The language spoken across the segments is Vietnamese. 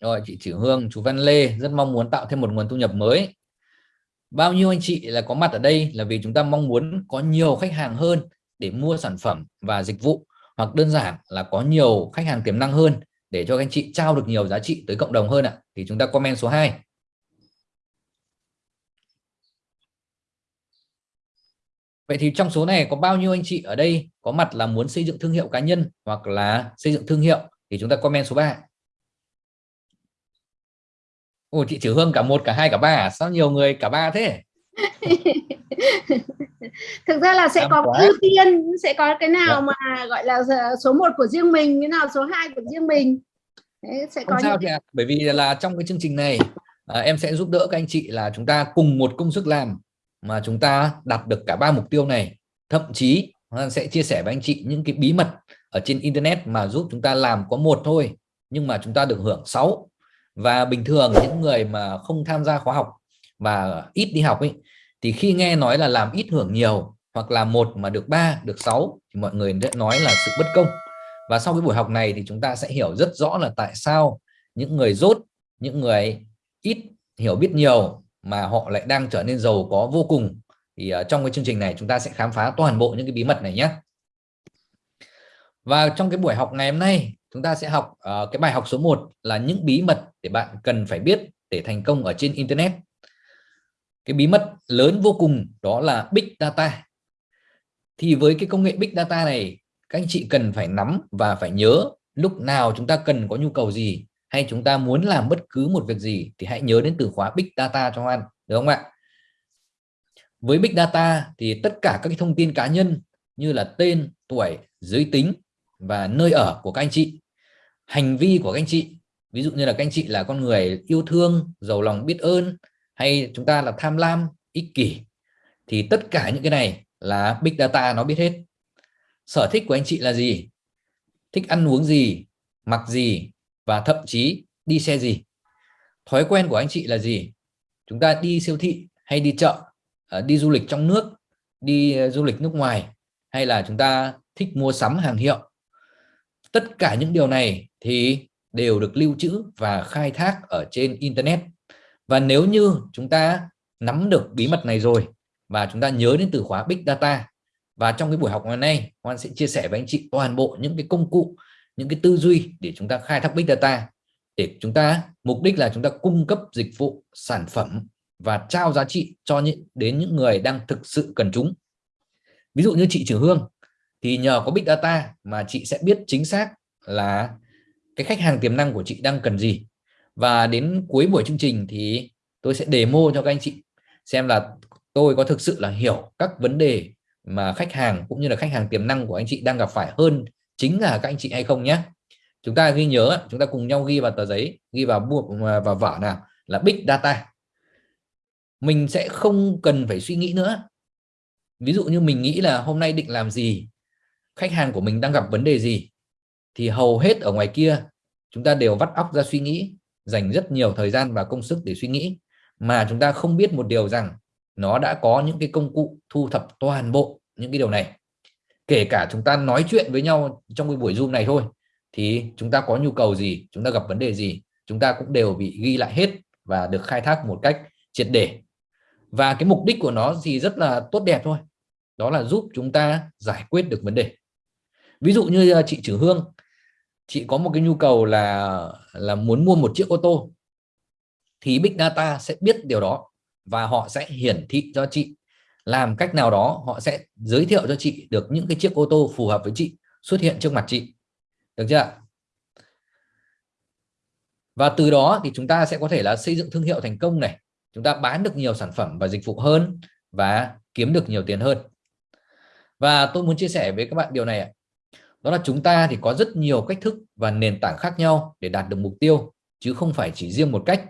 rồi, chị Chữ Hương, chú Văn Lê, rất mong muốn tạo thêm một nguồn thu nhập mới. Bao nhiêu anh chị là có mặt ở đây là vì chúng ta mong muốn có nhiều khách hàng hơn để mua sản phẩm và dịch vụ, hoặc đơn giản là có nhiều khách hàng tiềm năng hơn để cho anh chị trao được nhiều giá trị tới cộng đồng hơn ạ. Thì chúng ta comment số 2 Vậy thì trong số này có bao nhiêu anh chị ở đây có mặt là muốn xây dựng thương hiệu cá nhân hoặc là xây dựng thương hiệu? Thì chúng ta comment số 3 Ồ chị Chữ Hương cả một cả hai cả ba à? sao nhiều người cả ba thế thực ra là sẽ Am có quá. ưu tiên sẽ có cái nào dạ. mà gọi là số 1 của riêng mình cái nào số 2 của riêng mình Đấy, sẽ không có sao những... bởi vì là trong cái chương trình này à, em sẽ giúp đỡ các anh chị là chúng ta cùng một công sức làm mà chúng ta đạt được cả ba mục tiêu này thậm chí sẽ chia sẻ với anh chị những cái bí mật ở trên internet mà giúp chúng ta làm có một thôi nhưng mà chúng ta được hưởng 6 và bình thường những người mà không tham gia khóa học và ít đi học ấy thì khi nghe nói là làm ít hưởng nhiều hoặc là một mà được ba được 6 thì mọi người sẽ nói là sự bất công. Và sau cái buổi học này thì chúng ta sẽ hiểu rất rõ là tại sao những người rốt những người ít hiểu biết nhiều mà họ lại đang trở nên giàu có vô cùng. Thì uh, trong cái chương trình này chúng ta sẽ khám phá toàn bộ những cái bí mật này nhé. Và trong cái buổi học ngày hôm nay chúng ta sẽ học uh, cái bài học số 1 là những bí mật để bạn cần phải biết để thành công ở trên internet. Cái bí mật lớn vô cùng đó là big data. Thì với cái công nghệ big data này các anh chị cần phải nắm và phải nhớ lúc nào chúng ta cần có nhu cầu gì hay chúng ta muốn làm bất cứ một việc gì thì hãy nhớ đến từ khóa big data cho anh được không ạ? Với big data thì tất cả các cái thông tin cá nhân như là tên tuổi giới tính và nơi ở của các anh chị. Hành vi của các anh chị, ví dụ như là các anh chị là con người yêu thương, giàu lòng biết ơn, hay chúng ta là tham lam, ích kỷ, thì tất cả những cái này là big data nó biết hết. Sở thích của anh chị là gì? Thích ăn uống gì? Mặc gì? Và thậm chí đi xe gì? Thói quen của anh chị là gì? Chúng ta đi siêu thị hay đi chợ à, đi du lịch trong nước, đi à, du lịch nước ngoài, hay là chúng ta thích mua sắm hàng hiệu? Tất cả những điều này thì đều được lưu trữ và khai thác ở trên internet. Và nếu như chúng ta nắm được bí mật này rồi và chúng ta nhớ đến từ khóa big data, và trong cái buổi học ngày nay, Hoan sẽ chia sẻ với anh chị toàn bộ những cái công cụ, những cái tư duy để chúng ta khai thác big data để chúng ta, mục đích là chúng ta cung cấp dịch vụ, sản phẩm và trao giá trị cho những, đến những người đang thực sự cần chúng. Ví dụ như chị Trường Hương thì nhờ có big data mà chị sẽ biết chính xác là cái khách hàng tiềm năng của chị đang cần gì. Và đến cuối buổi chương trình thì tôi sẽ demo cho các anh chị xem là tôi có thực sự là hiểu các vấn đề mà khách hàng cũng như là khách hàng tiềm năng của anh chị đang gặp phải hơn chính là các anh chị hay không nhé. Chúng ta ghi nhớ, chúng ta cùng nhau ghi vào tờ giấy, ghi vào buộc à, và vở nào là big data. Mình sẽ không cần phải suy nghĩ nữa. Ví dụ như mình nghĩ là hôm nay định làm gì khách hàng của mình đang gặp vấn đề gì? Thì hầu hết ở ngoài kia, chúng ta đều vắt óc ra suy nghĩ, dành rất nhiều thời gian và công sức để suy nghĩ. Mà chúng ta không biết một điều rằng nó đã có những cái công cụ thu thập toàn bộ những cái điều này. Kể cả chúng ta nói chuyện với nhau trong cái buổi zoom này thôi, thì chúng ta có nhu cầu gì, chúng ta gặp vấn đề gì, chúng ta cũng đều bị ghi lại hết và được khai thác một cách triệt để. Và cái mục đích của nó thì rất là tốt đẹp thôi. Đó là giúp chúng ta giải quyết được vấn đề ví dụ như à, chị Trử Hương, chị có một cái nhu cầu là là muốn mua một chiếc ô tô, thì Big Data sẽ biết điều đó và họ sẽ hiển thị cho chị. Làm cách nào đó, họ sẽ giới thiệu cho chị được những cái chiếc ô tô phù hợp với chị xuất hiện trước mặt chị. Được chưa và từ đó thì chúng ta sẽ có thể là xây dựng thương hiệu thành công này, chúng ta bán được nhiều sản phẩm và dịch vụ hơn và kiếm được nhiều tiền hơn. Và tôi muốn chia sẻ với các bạn điều này đó là chúng ta thì có rất nhiều cách thức và nền tảng khác nhau để đạt được mục tiêu, chứ không phải chỉ riêng một cách.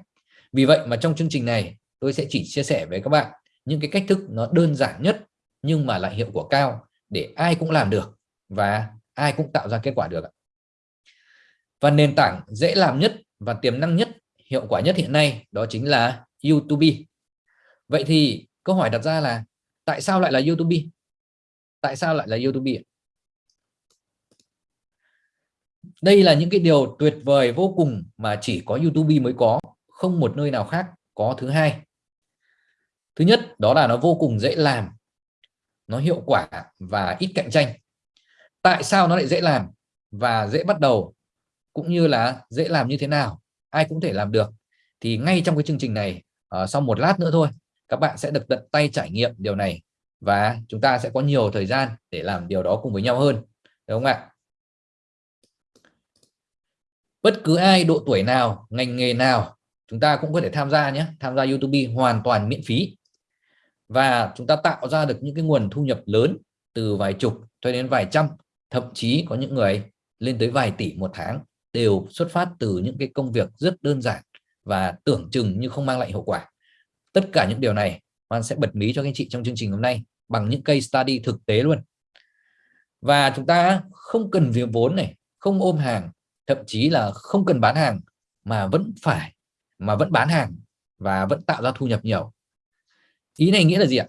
Vì vậy mà trong chương trình này, tôi sẽ chỉ chia sẻ với các bạn những cái cách thức nó đơn giản nhất, nhưng mà lại hiệu quả cao để ai cũng làm được và ai cũng tạo ra kết quả được và nền tảng dễ làm nhất và tiềm năng nhất, hiệu quả nhất hiện nay đó chính là YouTube. Vậy thì câu hỏi đặt ra là, tại sao lại là YouTube? Tại sao lại là YouTube đây là những cái điều tuyệt vời vô cùng mà chỉ có YouTube mới có không một nơi nào khác có thứ hai. Thứ nhất đó là nó vô cùng dễ làm nó hiệu quả và ít cạnh tranh. Tại sao nó lại dễ làm và dễ bắt đầu cũng như là dễ làm như thế nào ai cũng thể làm được. Thì ngay trong cái chương trình này uh, sau một lát nữa thôi các bạn sẽ được tận tay trải nghiệm điều này và chúng ta sẽ có nhiều thời gian để làm điều đó cùng với nhau hơn đúng không ạ? Bất cứ ai, độ tuổi nào, ngành nghề nào, chúng ta cũng có thể tham gia nhé. Tham gia YouTube hoàn toàn miễn phí. Và chúng ta tạo ra được những cái nguồn thu nhập lớn từ vài chục cho đến vài trăm, thậm chí có những người lên tới vài tỷ một tháng đều xuất phát từ những cái công việc rất đơn giản và tưởng chừng như không mang lại hiệu quả. Tất cả những điều này, Hoan sẽ bật mí cho các anh chị trong chương trình hôm nay bằng những case study thực tế luôn. Và chúng ta không cần việc vốn này, không ôm hàng thậm chí là không cần bán hàng, mà vẫn phải, mà vẫn bán hàng và vẫn tạo ra thu nhập nhiều. Ý này nghĩa là gì ạ?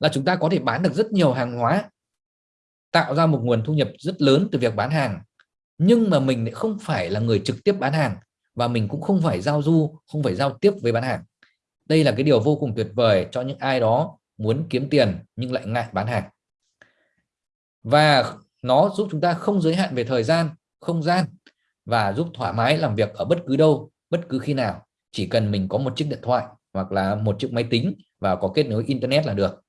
Là chúng ta có thể bán được rất nhiều hàng hóa, tạo ra một nguồn thu nhập rất lớn từ việc bán hàng, nhưng mà mình lại không phải là người trực tiếp bán hàng và mình cũng không phải giao du, không phải giao tiếp với bán hàng. Đây là cái điều vô cùng tuyệt vời cho những ai đó muốn kiếm tiền nhưng lại ngại bán hàng. Và nó giúp chúng ta không giới hạn về thời gian, không gian và giúp thoải mái làm việc ở bất cứ đâu, bất cứ khi nào. Chỉ cần mình có một chiếc điện thoại hoặc là một chiếc máy tính và có kết nối internet là được.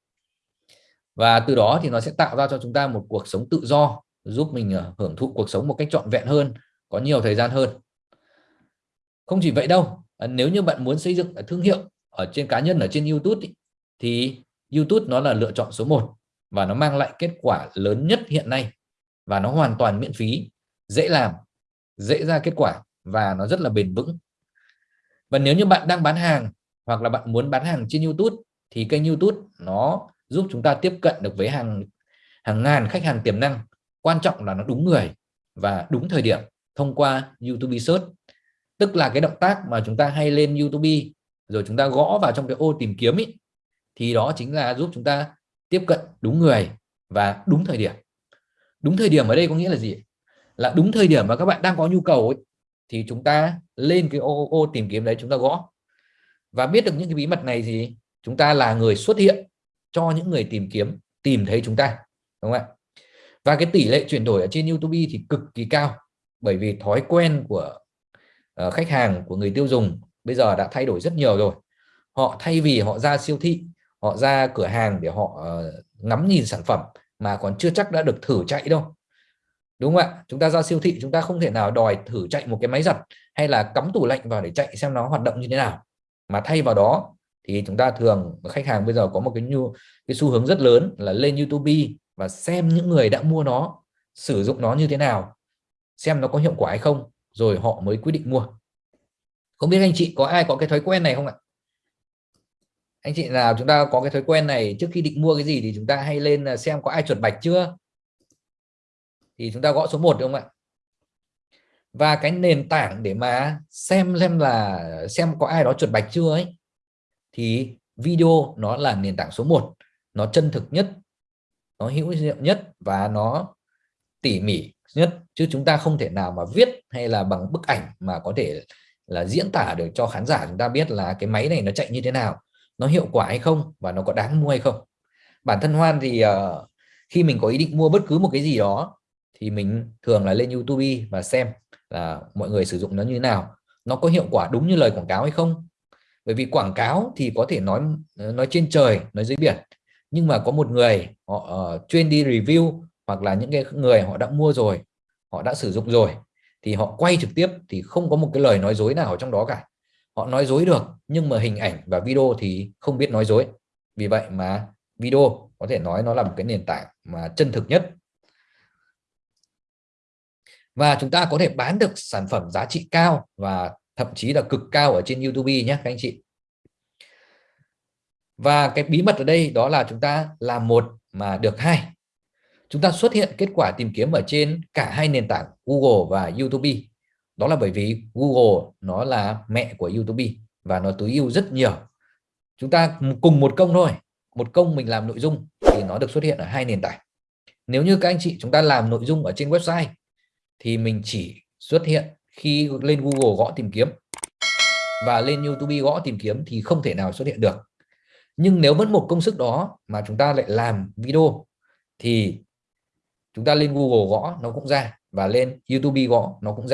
Và từ đó thì nó sẽ tạo ra cho chúng ta một cuộc sống tự do, giúp mình ờ, hưởng thụ cuộc sống một cách trọn vẹn hơn, có nhiều thời gian hơn. Không chỉ vậy đâu ờ, nếu như bạn muốn xây dựng ờ, thương hiệu ở trên cá nhân, ở trên YouTube thì YouTube nó là lựa chọn số 1 và nó mang lại kết quả lớn nhất hiện nay và nó hoàn toàn miễn phí, dễ làm dễ ra kết quả và nó rất là bền vững. Và nếu như bạn đang bán hàng hoặc là bạn muốn bán hàng trên YouTube thì kênh YouTube nó giúp chúng ta tiếp cận được với hàng hàng ngàn khách hàng tiềm năng. Quan trọng là nó đúng người và đúng thời điểm thông qua YouTube Search. Tức là cái động tác mà chúng ta hay lên YouTube rồi chúng ta gõ vào trong cái ô tìm kiếm ý, thì đó chính là giúp chúng ta tiếp cận đúng người và đúng thời điểm. Đúng thời điểm ở đây có nghĩa là gì? Là đúng thời điểm mà các bạn đang có nhu cầu ấy, thì chúng ta lên cái ô, ô tìm kiếm đấy chúng ta gõ. Và biết được những cái bí mật này gì chúng ta là người xuất hiện cho những người tìm kiếm tìm thấy chúng ta đúng không ạ? Và cái tỷ lệ chuyển đổi ở trên YouTube thì cực kỳ cao bởi vì thói quen của uh, khách hàng của người tiêu dùng bây giờ đã thay đổi rất nhiều rồi. Họ thay vì họ ra siêu thị họ ra cửa hàng để họ uh, ngắm nhìn sản phẩm mà còn chưa chắc đã được thử chạy đâu đúng không ạ? Chúng ta ra siêu thị, chúng ta không thể nào đòi thử chạy một cái máy giặt hay là cắm tủ lạnh vào để chạy xem nó hoạt động như thế nào. Mà thay vào đó thì chúng ta thường, khách hàng bây giờ có một cái nhu, cái xu hướng rất lớn là lên YouTube và xem những người đã mua nó, sử dụng nó như thế nào, xem nó có hiệu quả hay không, rồi họ mới quyết định mua. Không biết anh chị có ai có cái thói quen này không ạ? Anh chị nào chúng ta có cái thói quen này trước khi định mua cái gì thì chúng ta hay lên à, xem có ai chuột bạch chưa? Thì chúng ta gõ số 1 đúng không ạ? Và cái nền tảng để mà xem xem là xem có ai đó chuột bạch chưa ấy thì video nó là nền tảng số 1 nó chân thực nhất nó hữu hiệu nhất và nó tỉ mỉ nhất. Chứ chúng ta không thể nào mà viết hay là bằng bức ảnh mà có thể là diễn tả được cho khán giả chúng ta biết là cái máy này nó chạy như thế nào nó hiệu quả hay không và nó có đáng mua hay không. Bản thân Hoan thì uh, khi mình có ý định mua bất cứ một cái gì đó thì mình thường là lên YouTube và xem là mọi người sử dụng nó như thế nào. Nó có hiệu quả đúng như lời quảng cáo hay không? Bởi vì quảng cáo thì có thể nói ờ, nói trên trời nói dưới biển. Nhưng mà có một người họ uh, chuyên đi review hoặc là những cái người họ đã mua rồi họ đã sử dụng rồi thì họ quay trực tiếp thì không có một cái lời nói dối nào ở trong đó cả. Họ nói dối được nhưng mà hình ảnh và video thì không biết nói dối. Vì vậy mà video có thể nói nó là một cái nền tảng mà chân thực nhất và chúng ta có thể bán được sản phẩm giá trị cao và thậm chí là cực cao ở trên YouTube nhé, các anh chị. Và cái bí mật ở đây đó là chúng ta làm một mà được hai. Chúng ta xuất hiện kết quả tìm kiếm ở trên cả hai nền tảng Google và YouTube. Đó là bởi vì Google nó là mẹ của YouTube và nó tối ưu rất nhiều. Chúng ta cùng một công thôi. Một công mình làm nội dung thì nó được xuất hiện ở hai nền tảng. Nếu như các anh chị chúng ta làm nội dung ở trên website thì mình chỉ xuất hiện khi lên Google gõ tìm kiếm. Và lên YouTube gõ tìm kiếm thì không thể nào xuất hiện được. Nhưng nếu vẫn một công sức đó mà chúng ta lại làm video thì chúng ta lên Google gõ nó cũng ra và lên YouTube gõ nó cũng ra.